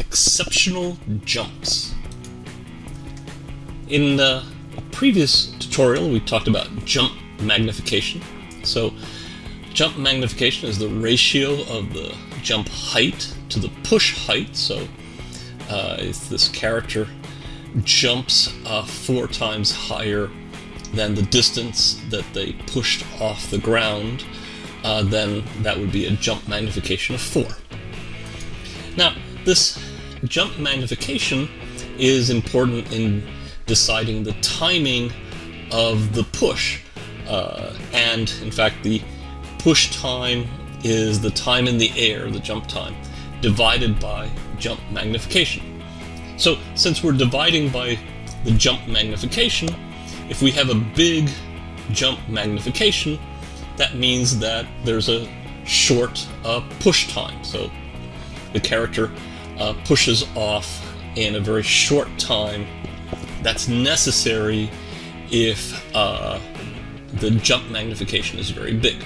exceptional jumps. In the previous tutorial, we talked about jump magnification. So, jump magnification is the ratio of the jump height to the push height. So, uh, if this character jumps uh, four times higher than the distance that they pushed off the ground, uh, then that would be a jump magnification of 4. Now, this jump magnification is important in deciding the timing of the push. Uh, and, in fact, the push time is the time in the air, the jump time, divided by jump magnification. So, since we're dividing by the jump magnification, if we have a big jump magnification, that means that there's a short uh, push time. So the character uh, pushes off in a very short time. That's necessary if uh, the jump magnification is very big.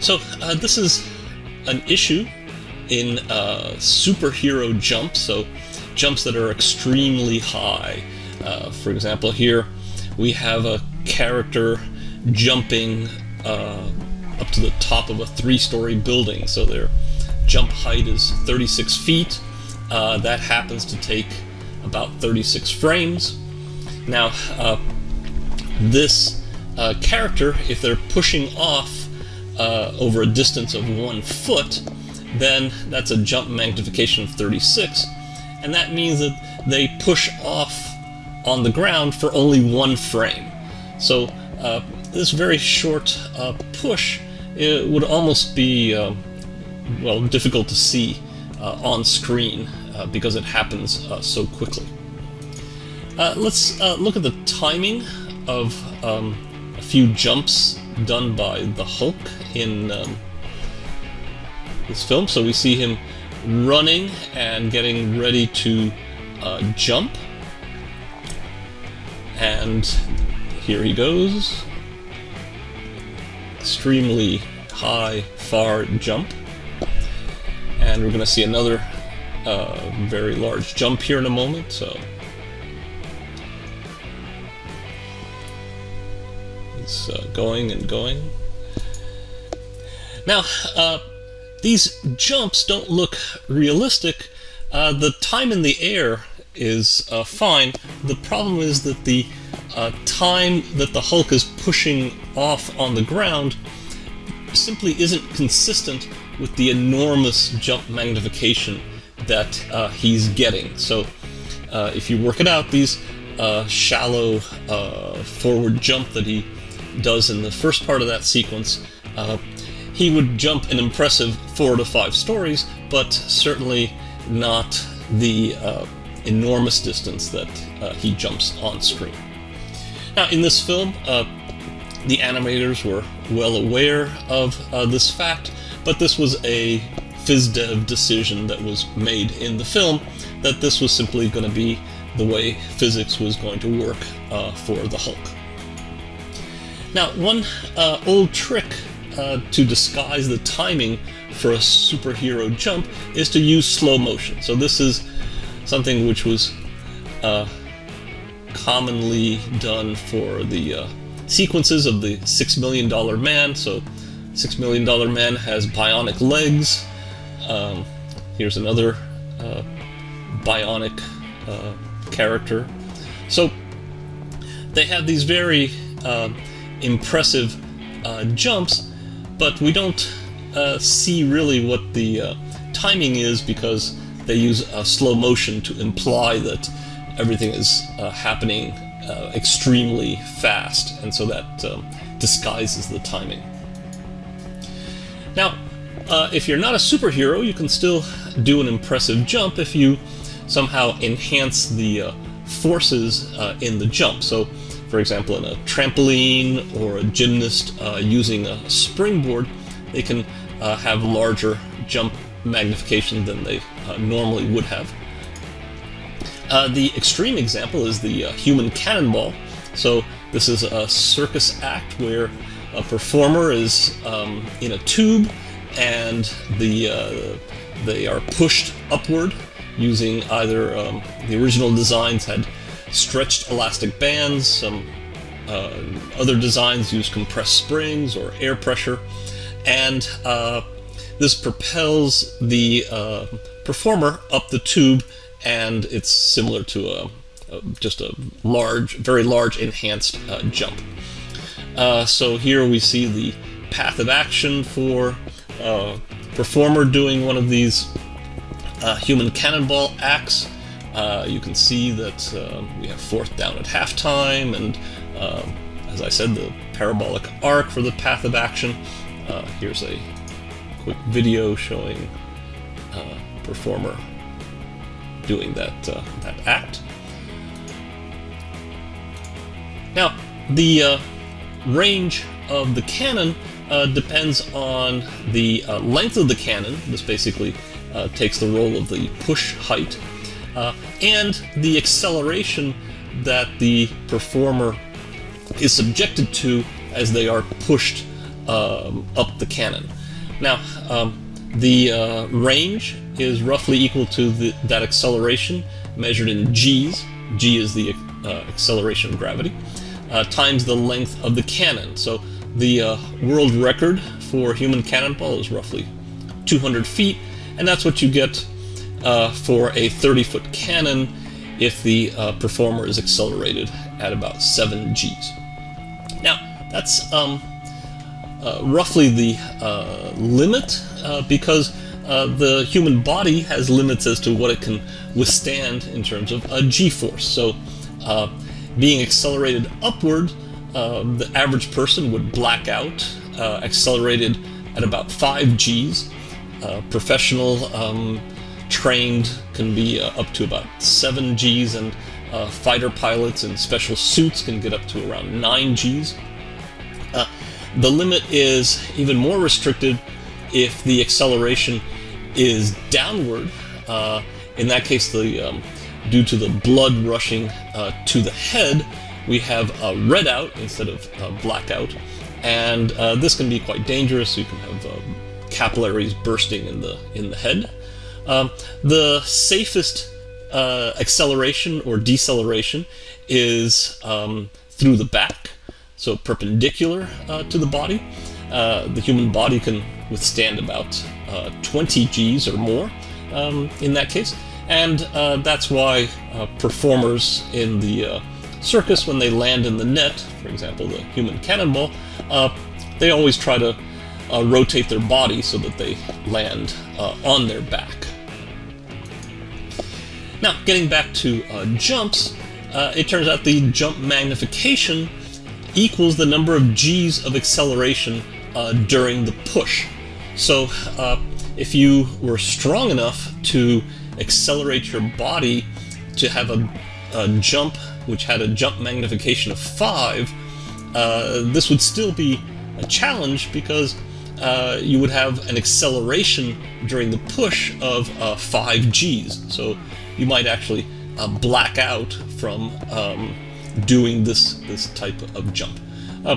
So uh, this is an issue in uh, superhero jumps, so jumps that are extremely high. Uh, for example, here we have a character jumping uh, up to the top of a three-story building. So their jump height is 36 feet. Uh, that happens to take about 36 frames. Now, uh, this uh, character, if they're pushing off uh, over a distance of one foot, then that's a jump magnification of 36, and that means that they push off on the ground for only one frame. So uh, this very short uh, push it would almost be, uh, well, difficult to see uh, on screen uh, because it happens uh, so quickly. let's look at the timing of um, a few jumps done by the Hulk in um, this film. So we see him running and getting ready to jump. And here he goes. Extremely high, far jump. And we're going to see another uh, very large jump here in a moment, so... He's uh, going and going. Now, uh, these jumps don't look realistic. Uh, the time in the air is uh, fine. The problem is that the uh, time that the Hulk is pushing off on the ground simply isn't consistent with the enormous jump magnification that uh, he's getting. So uh, if you work it out, these uh, shallow uh, forward jump that he does in the first part of that sequence, uh, he would jump an impressive four to five stories, but certainly not the enormous distance that he jumps on screen. Now, in this film, uh, the animators were well aware of uh, this fact, but this was a VisDev decision that was made in the film that this was simply going to be the way physics was going to work uh, for the Hulk. Now, one uh, old trick uh, to disguise the timing for a superhero jump is to use slow motion. So this is something which was uh, commonly done for the uh, sequences of the Six Million Dollar Man. So, Six Million Dollar Man has bionic legs. Um, here's another uh, bionic uh, character. So, they have these very uh, impressive uh, jumps, but we don't uh, see really what the timing is because they use slow motion to imply that everything is uh, happening uh, extremely fast, and so that um, disguises the timing. Now, uh, if you're not a superhero, you can still do an impressive jump if you somehow enhance the uh, forces uh, in the jump. So, for example, in a trampoline or a gymnast uh, using a springboard, they can have larger jump magnification than they normally would have. Uh, the extreme example is the uh, human cannonball. So this is a circus act where a performer is um, in a tube and the uh, they are pushed upward using either um, the original designs had stretched elastic bands, some uh, other designs use compressed springs or air pressure, and uh, this propels the uh, performer up the tube, and it's similar to a, a just a large, very large enhanced uh, jump. Uh, so here we see the path of action for uh, performer doing one of these human cannonball acts. you can see that we have fourth down at halftime, and as I said, the parabolic arc for the path of action. Uh, here's a quick video showing uh, performer doing that uh, that act. Now, the uh, range of the cannon uh, depends on the uh, length of the cannon. This basically takes the role of the push height, and the acceleration that the performer is subjected to as they are pushed um, up the cannon. Now, um, the uh, range is roughly equal to the, that acceleration measured in g's. g is the uh, acceleration of gravity, uh, times the length of the cannon. So the uh, world record for human cannonball is roughly 200 feet, and that's what you get uh, for a 30-foot cannon if the uh, performer is accelerated at about 7 g's. Now, that's um, roughly the uh, limit uh, because uh, the human body has limits as to what it can withstand in terms of a g-force. So uh, being accelerated upward, uh, the average person would black out, accelerated at about 5 g's. professional um, trained can be up to about 7 g's and uh, fighter pilots in special suits can get up to around 9 Gs. The limit is even more restricted if the acceleration is downward. Uh, in that case, the um, due to the blood rushing uh, to the head, we have a redout instead of a blackout, and uh, this can be quite dangerous. You can have um, capillaries bursting in the in the head. Um, the safest uh, acceleration or deceleration is um, through the back, so perpendicular uh, to the body. Uh, the human body can withstand about uh, 20 Gs or more um, in that case, and uh, that's why uh, performers in the circus, when they land in the net, for example, the human cannonball, they always try to rotate their body so that they land on their back. Now, getting back to uh, jumps, uh, it turns out the jump magnification equals the number of g's of acceleration uh, during the push. So uh, if you were strong enough to accelerate your body to have a, a jump which had a jump magnification of 5, uh, this would still be a challenge because uh, you would have an acceleration during the push of 5 g's. So you might actually uh, black out from um, doing this, this type of jump. Uh,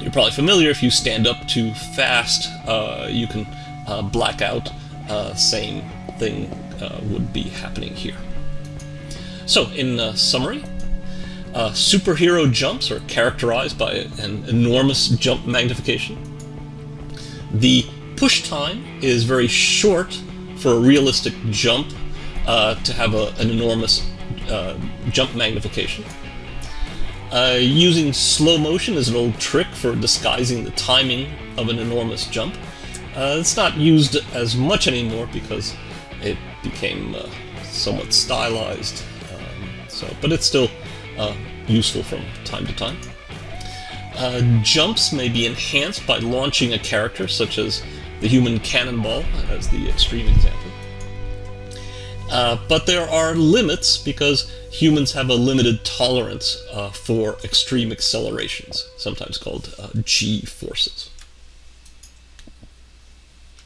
you're probably familiar, if you stand up too fast, uh, you can uh, black out. Uh, same thing uh, would be happening here. So, in summary, superhero jumps are characterized by an enormous jump magnification. The push time is very short for a realistic jump uh, to have a, an enormous uh, jump magnification. Uh, using slow motion is an old trick for disguising the timing of an enormous jump. Uh, it's not used as much anymore because it became uh, somewhat stylized, um, so, but it's still uh, useful from time to time. jumps may be enhanced by launching a character, such as the human cannonball, as the extreme example. Uh, but there are limits because humans have a limited tolerance uh, for extreme accelerations, sometimes called uh, g-forces.